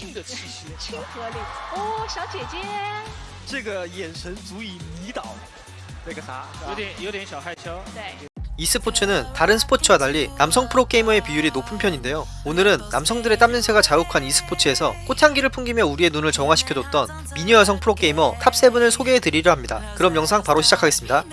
性的气息。亲和力。哦，小姐姐，这个眼神足以迷倒那个啥，是吧有点有点小害羞。对， e스포츠는 다른 스포츠와 달리 남성 프로게이머의 비율이 높은 편인데요. 오늘은 남성들의 땀냄새가 자욱한 e스포츠에서 꽃향기를 풍기며 우리의 눈을 정화시켜줬던 미녀 여성 프로게이머 탑7을 소개해드리려 합니다. 그럼 영상 바로 시작하겠습니다.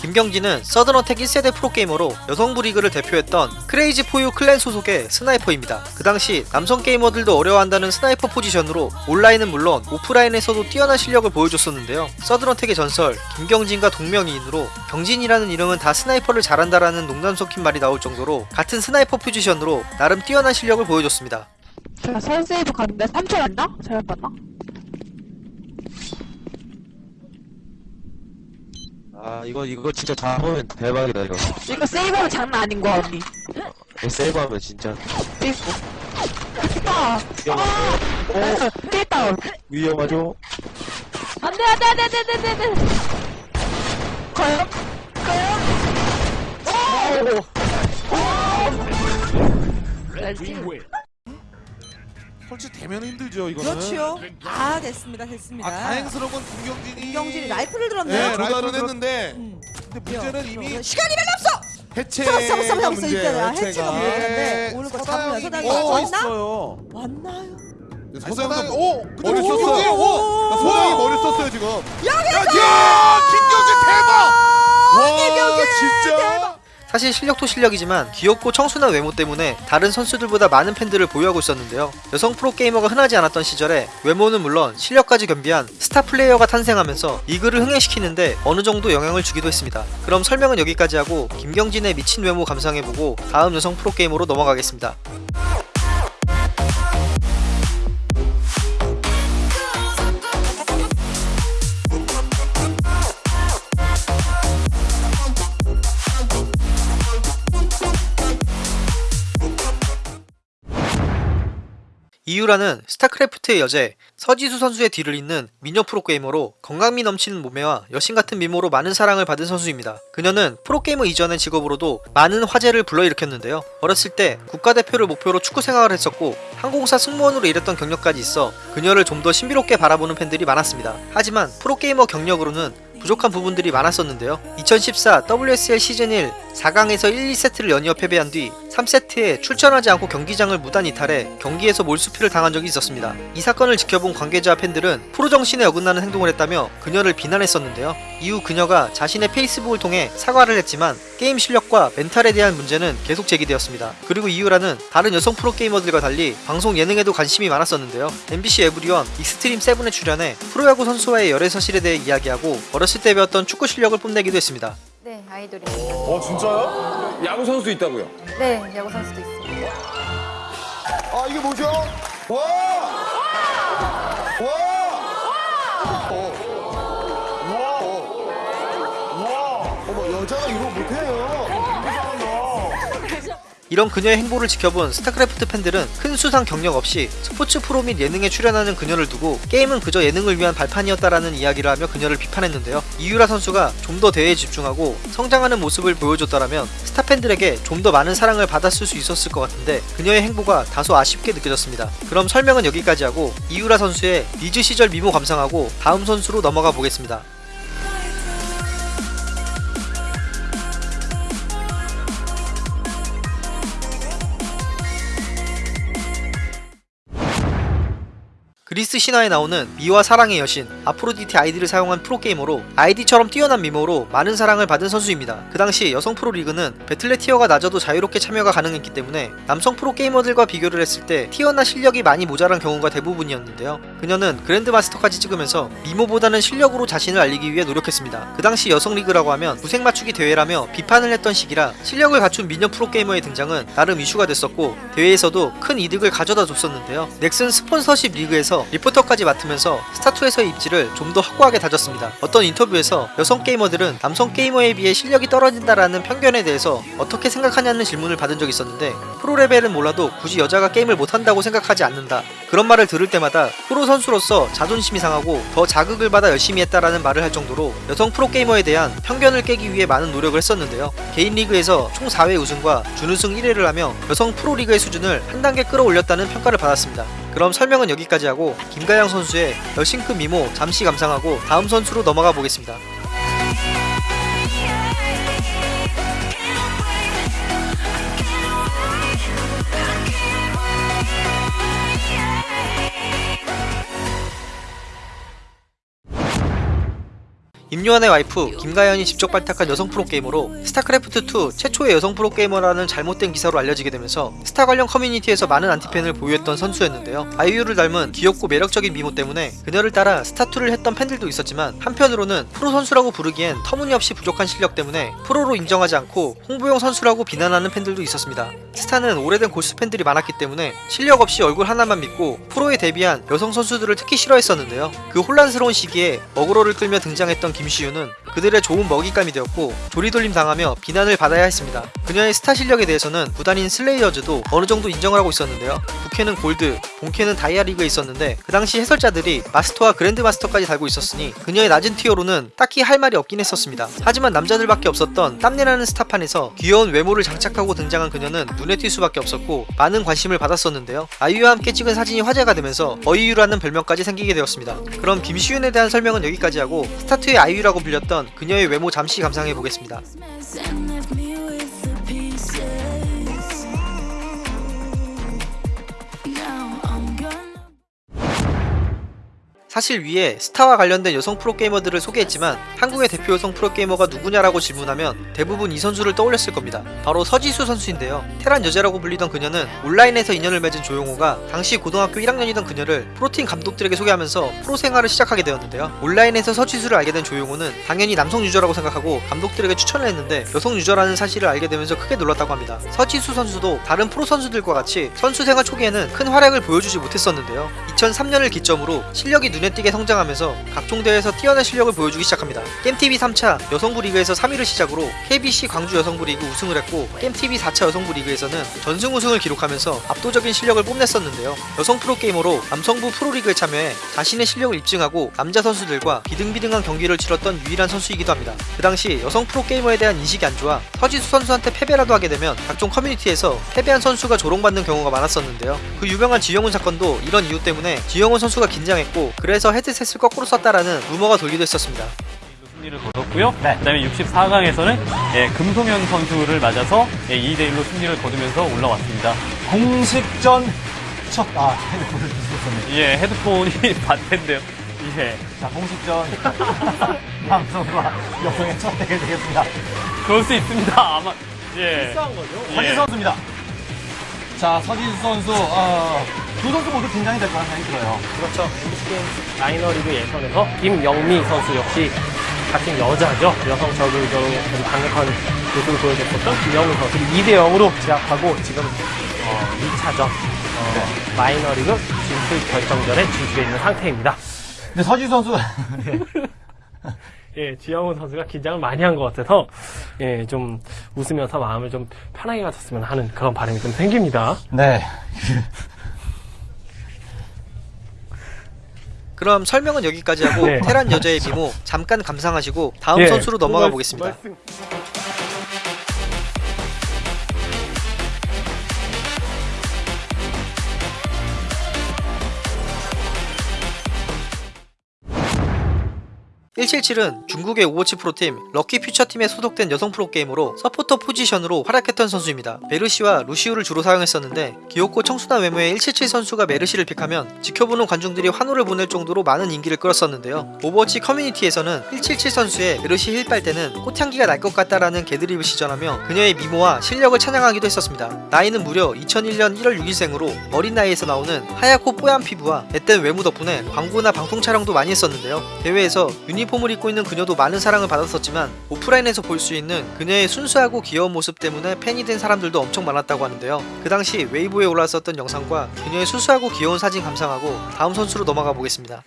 김경진은 서든어택 1세대 프로게이머로 여성부 리그를 대표했던 크레이지 포유 clan 소속의 sniper입니다. 그 당시 남성 게이머들도 어려워한다는 sniper 포지션으로 온라인은 물론 오프라인에서도 뛰어난 실력을 보여줬었는데요. 서든어택의 전설 김경진과 동명이인으로 경진이라는 이름은 다 sniper를 잘한다라는 농담 섞인 말이 나올 정도로 같은 sniper 포지션으로 나름 뛰어난 실력을 보여줬습니다. 제가 설세이브 갔는데 3초 갔나? 잘못 봤나? 아 이거 이거 진짜 잘하면 대박이다 이거. 이거 세이브하면 장난 아닌 거야 언니. 이거 세이브하면 진짜. 세이브. 깼다 어? 깼다. 위험하죠? 안돼 안돼 안돼 안돼 안돼 안돼. 과연? 설치 되면 힘들죠 이거는 그렇죠. 다 됐습니다. 됐습니다. 아 다행스러운 건 김경진이 김경진이 라이프를 들었네요. 네 라이프를 했는데 음. 근데 문제는 이미 시간이 별로 없어. 해체 잡았어, 잡았어, 잡았어. 해체가 문제인데 오늘 거 잡으면 서당이 왔나? 왔나요? 서당이 오! 근데 머리 오, 썼어요 오, 오, 오, 서당이 오. 머리 썼어요 지금 여기서 야 김경진 대박! 와 김경진 진짜 대박! 사실 실력도 실력이지만 귀엽고 청순한 외모 때문에 다른 선수들보다 많은 팬들을 보유하고 있었는데요. 여성 프로게이머가 흔하지 않았던 시절에 외모는 물론 실력까지 겸비한 스타 플레이어가 탄생하면서 리그를 흥행시키는데 어느 정도 영향을 주기도 했습니다. 그럼 설명은 여기까지 하고 김경진의 미친 외모 감상해보고 다음 여성 프로게이머로 넘어가겠습니다. 이유라는 스타크래프트의 여제 서지수 선수의 뒤를 잇는 미녀 프로게이머로 건강미 넘치는 몸매와 여신 같은 미모로 많은 사랑을 받은 선수입니다. 그녀는 프로게이머 이전의 직업으로도 많은 화제를 불러일으켰는데요. 어렸을 때 국가대표를 목표로 축구 생활을 했었고 항공사 승무원으로 일했던 경력까지 있어 그녀를 좀 더 신비롭게 바라보는 팬들이 많았습니다. 하지만 프로게이머 경력으로는 부족한 부분들이 많았었는데요. 2014 WSL 시즌 1 4강에서 1, 2세트를 연이어 패배한 뒤 3세트에 출전하지 않고 경기장을 무단 이탈해 경기에서 몰수피를 당한 적이 있었습니다. 이 사건을 지켜본 관계자와 팬들은 프로 정신에 어긋나는 행동을 했다며 그녀를 비난했었는데요. 이후 그녀가 자신의 페이스북을 통해 사과를 했지만 게임 실력과 멘탈에 대한 문제는 계속 제기되었습니다. 그리고 이유라는 다른 여성 프로게이머들과 달리 방송 예능에도 관심이 많았었는데요. MBC 에브리원 익스트림 세븐에 출연해 프로야구 선수와의 열애 사실에 대해 이야기하고 어렸을 때 배웠던 축구 실력을 뽐내기도 했습니다. 네, 아이돌입니다. 어 진짜요? 야구 선수 있다고요? 네, 야구 선수도 있어요. 아 이게 뭐죠? 와! 와! 어. 와! 와! 어머 여자가 이거 못해요 이런 그녀의 행보를 지켜본 스타크래프트 팬들은 큰 수상 경력 없이 스포츠 프로 및 예능에 출연하는 그녀를 두고 게임은 그저 예능을 위한 발판이었다라는 이야기를 하며 그녀를 비판했는데요. 이유라 선수가 좀 더 대회에 집중하고 성장하는 모습을 보여줬다라면 스타 팬들에게 좀 더 많은 사랑을 받았을 수 있었을 것 같은데 그녀의 행보가 다소 아쉽게 느껴졌습니다. 그럼 설명은 여기까지 하고 이유라 선수의 리즈 시절 미모 감상하고 다음 선수로 넘어가 보겠습니다. 그리스 신화에 나오는 미와 사랑의 여신 아프로디테 아이디를 사용한 프로게이머로 아이디처럼 뛰어난 미모로 많은 사랑을 받은 선수입니다. 그 당시 여성 프로리그는 배틀넷 tier가 낮아도 자유롭게 참여가 가능했기 때문에 남성 프로게이머들과 비교를 했을 때 tier나 실력이 많이 모자란 경우가 대부분이었는데요. 그녀는 그랜드마스터까지 찍으면서 미모보다는 실력으로 자신을 알리기 위해 노력했습니다. 그 당시 여성 리그라고 하면 구색 맞추기 대회라며 비판을 했던 시기라 실력을 갖춘 미녀 프로게이머의 등장은 나름 이슈가 됐었고 대회에서도 큰 이득을 가져다 줬었는데요. 넥슨 스폰서십 리그에서 리포터까지 맡으면서 스타2에서의 입지를 좀 더 확고하게 다졌습니다. 어떤 인터뷰에서 여성 게이머들은 남성 게이머에 비해 실력이 떨어진다라는 편견에 대해서 어떻게 생각하냐는 질문을 받은 적이 있었는데 프로 레벨은 몰라도 굳이 여자가 게임을 못한다고 생각하지 않는다. 그런 말을 들을 때마다 프로 선수로서 자존심이 상하고 더 자극을 받아 열심히 했다라는 말을 할 정도로 여성 프로게이머에 대한 편견을 깨기 위해 많은 노력을 했었는데요. 개인 리그에서 총 4회 우승과 준우승 1회를 하며 여성 프로리그의 수준을 한 단계 끌어올렸다는 평가를 받았습니다. 그럼 설명은 여기까지 하고 김가영 선수의 여신급 미모 잠시 감상하고 다음 선수로 넘어가 보겠습니다. 임요환의 와이프 김가연이 직접 발탁한 여성 프로게이머로 스타크래프트2 최초의 여성 프로게이머라는 잘못된 기사로 알려지게 되면서 스타 관련 커뮤니티에서 많은 안티팬을 보유했던 선수였는데요. 아이유를 닮은 귀엽고 매력적인 미모 때문에 그녀를 따라 스타2를 했던 팬들도 있었지만 한편으로는 프로 선수라고 부르기엔 터무니없이 부족한 실력 때문에 프로로 인정하지 않고 홍보용 선수라고 비난하는 팬들도 있었습니다. 스타는 오래된 골수 팬들이 많았기 때문에 실력 없이 얼굴 하나만 믿고 프로에 데뷔한 여성 선수들을 특히 싫어했었는데요. 그 혼란스러운 시기에 어그로를 끌며 등장했던 김 시우는 그들의 좋은 먹잇감이 되었고 조리돌림 당하며 비난을 받아야 했습니다. 그녀의 스타 실력에 대해서는 구단인 슬레이어즈도 어느 정도 인정을 하고 있었는데요. 부캐는 골드, 본캐는 다이아 리그에 있었는데 그 당시 해설자들이 마스터와 그랜드 마스터까지 달고 있었으니 그녀의 낮은 티어로는 딱히 할 말이 없긴 했었습니다. 하지만 남자들밖에 없었던 땀내나는 스타판에서 귀여운 외모를 장착하고 등장한 그녀는 눈에 띌 수밖에 없었고 많은 관심을 받았었는데요. 아이유와 함께 찍은 사진이 화제가 되면서 어이유라는 별명까지 생기게 되었습니다. 그럼 김시윤에 대한 설명은 여기까지 하고 스타트의 아이유 라고 불렸던 그녀의 외모 잠시 감상해 보겠습니다. 사실 위에 스타와 관련된 여성 프로게이머들을 소개했지만 한국의 대표 여성 프로게이머가 누구냐라고 질문하면 대부분 이 선수를 떠올렸을 겁니다. 바로 서지수 선수인데요. 테란 여제라고 불리던 그녀는 온라인에서 인연을 맺은 조용호가 당시 고등학교 1학년이던 그녀를 프로팀 감독들에게 소개하면서 프로 생활을 시작하게 되었는데요. 온라인에서 서지수를 알게 된 조용호는 당연히 남성 유저라고 생각하고 감독들에게 추천을 했는데 여성 유저라는 사실을 알게 되면서 크게 놀랐다고 합니다. 서지수 선수도 다른 프로 선수들과 같이 선수 생활 초기에는 큰 활약을 보여주지 못했었는데요. 2003년을 기점으로 실력이 눈에 띄게 성장하면서 각종 대회에서 뛰어난 실력을 보여주기 시작합니다. 게임TV 3차 여성부 리그에서 3위를 시작으로 KBC 광주 여성부 리그 우승을 했고 게임TV 4차 여성부 리그에서는 전승 우승을 기록하면서 압도적인 실력을 뽐냈었는데요. 여성 프로게이머로 남성부 프로리그에 참여해 자신의 실력을 입증하고 남자 선수들과 비등비등한 경기를 치렀던 유일한 선수이기도 합니다. 그 당시 여성 프로게이머에 대한 인식이 안 좋아 서지수 선수한테 패배라도 하게 되면 각종 커뮤니티에서 패배한 선수가 조롱받는 경우가 많았었는데요. 그 유명한 지영훈 사건도 이런 이유 때문에 지영훈 선수가 긴장했고 그래서 헤드셋을 거꾸로 썼다라는 루머가 돌기도 했었습니다. 승리를 거뒀고요. 그다음에 64강에서는 예, 금송현 선수를 맞아서 예, 2대 1로 승리를 거두면서 올라왔습니다. 공식전 첫, 아, 핸드폰을 뒤집었네. 예, 헤드폰이 반대인데요. 예, 자, 공식전 방송과 여성의 첫 대결 되겠습니다. 그럴 수 있습니다. 아마 예. 서지수 예. 선수입니다. 자, 서지수 선수, 어, 두 선수 모두 긴장이 될 거라는 생각이 들어요. 그렇죠. MBC게임 마이너리그 예선에서 김영미 선수 역시 같은 여자죠. 여성 저글전으로 아주 강력한 모습을 보여줬었던 김영미 선수를 2대 0으로 제압하고 지금 어, 2차전 어, 마이너리그 진출 결정전에 진출해 있는 상태입니다. 근데 서지수 선수, 예, 지영훈 선수가 긴장을 많이 한 것 같아서 예, 좀 웃으면서 마음을 좀 편하게 가졌으면 하는 그런 바람이 좀 생깁니다. 네. 그럼 설명은 여기까지 하고 네. 테란 여제의 미모 잠깐 감상하시고 다음 예, 선수로 넘어가 말- 보겠습니다. 말씀- (177은) 중국의 오버워치 프로팀 럭키 퓨처팀에 소속된 여성 프로게이머로 서포터 포지션으로 활약했던 선수입니다. 메르시와 루시우를 주로 사용했었는데 귀엽고 청순한 외모의 (177) 선수가 메르시를 pick하면 지켜보는 관중들이 환호를 보낼 정도로 많은 인기를 끌었었는데요. 오버워치 커뮤니티에서는 (177) 선수의 메르시 heal 빨 때는 꽃향기가 날 것 같다라는 개드립을 시전하며 그녀의 미모와 실력을 찬양하기도 했었습니다. 나이는 무려 2001년 1월 6일생으로 어린 나이에서 나오는 하얗고 뽀얀 피부와 앳된 외모 덕분에 광고나 방송 촬영도 많이 했었는데요. 대회에서 유니 폼을 입고 있는 그녀도 많은 사랑을 받았었지만 오프라인에서 볼 수 있는 그녀의 순수하고 귀여운 모습 때문에 팬이 된 사람들도 엄청 많았다고 하는데요. 그 당시 웨이보에 올라왔었던 영상과 그녀의 수수하고 귀여운 사진 감상하고 다음 선수로 넘어가 보겠습니다.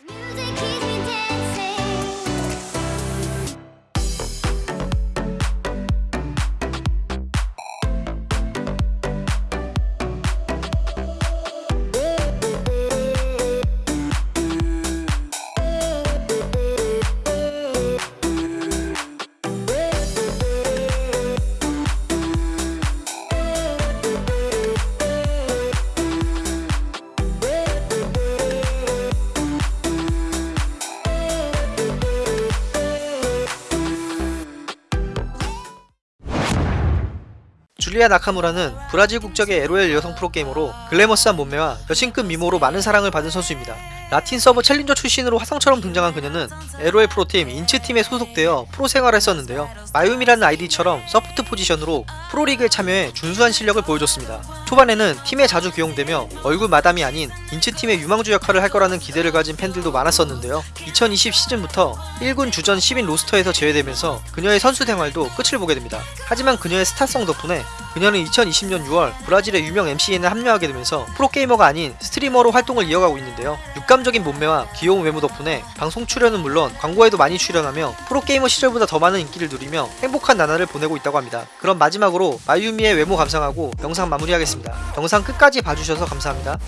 줄리아 나카무라는 브라질 국적의 LOL 여성 프로게이머로 glamorous한 몸매와 여신급 미모로 많은 사랑을 받은 선수입니다. 라틴 서버 challenger 출신으로 혜성처럼 등장한 그녀는 LOL 프로팀 인츠팀에 소속되어 프로 생활을 했었는데요. 마유미라는 아이디처럼 서포트 포지션으로 프로리그에 참여해 준수한 실력을 보여줬습니다. 초반에는 팀에 자주 기용되며 얼굴 마담이 아닌 인츠팀의 유망주 역할을 할 거라는 기대를 가진 팬들도 많았었는데요. 2020 시즌부터 1군 주전 10인 roster에서 제외되면서 그녀의 선수 생활도 끝을 보게 됩니다. 하지만 그녀의 스타성 덕분에 그녀는 2020년 6월 브라질의 유명 MCN에 합류하게 되면서 프로게이머가 아닌 스트리머로 활동을 이어가고 있는데요. 육감 적인 몸매와 귀여운 외모 덕분에 방송 출연은 물론 광고에도 많이 출연하며 프로게이머 시절보다 더 많은 인기를 누리며 행복한 나날을 보내고 있다고 합니다. 그럼 마지막으로 마유미의 외모 감상하고 영상 마무리하겠습니다. 영상 끝까지 봐주셔서 감사합니다.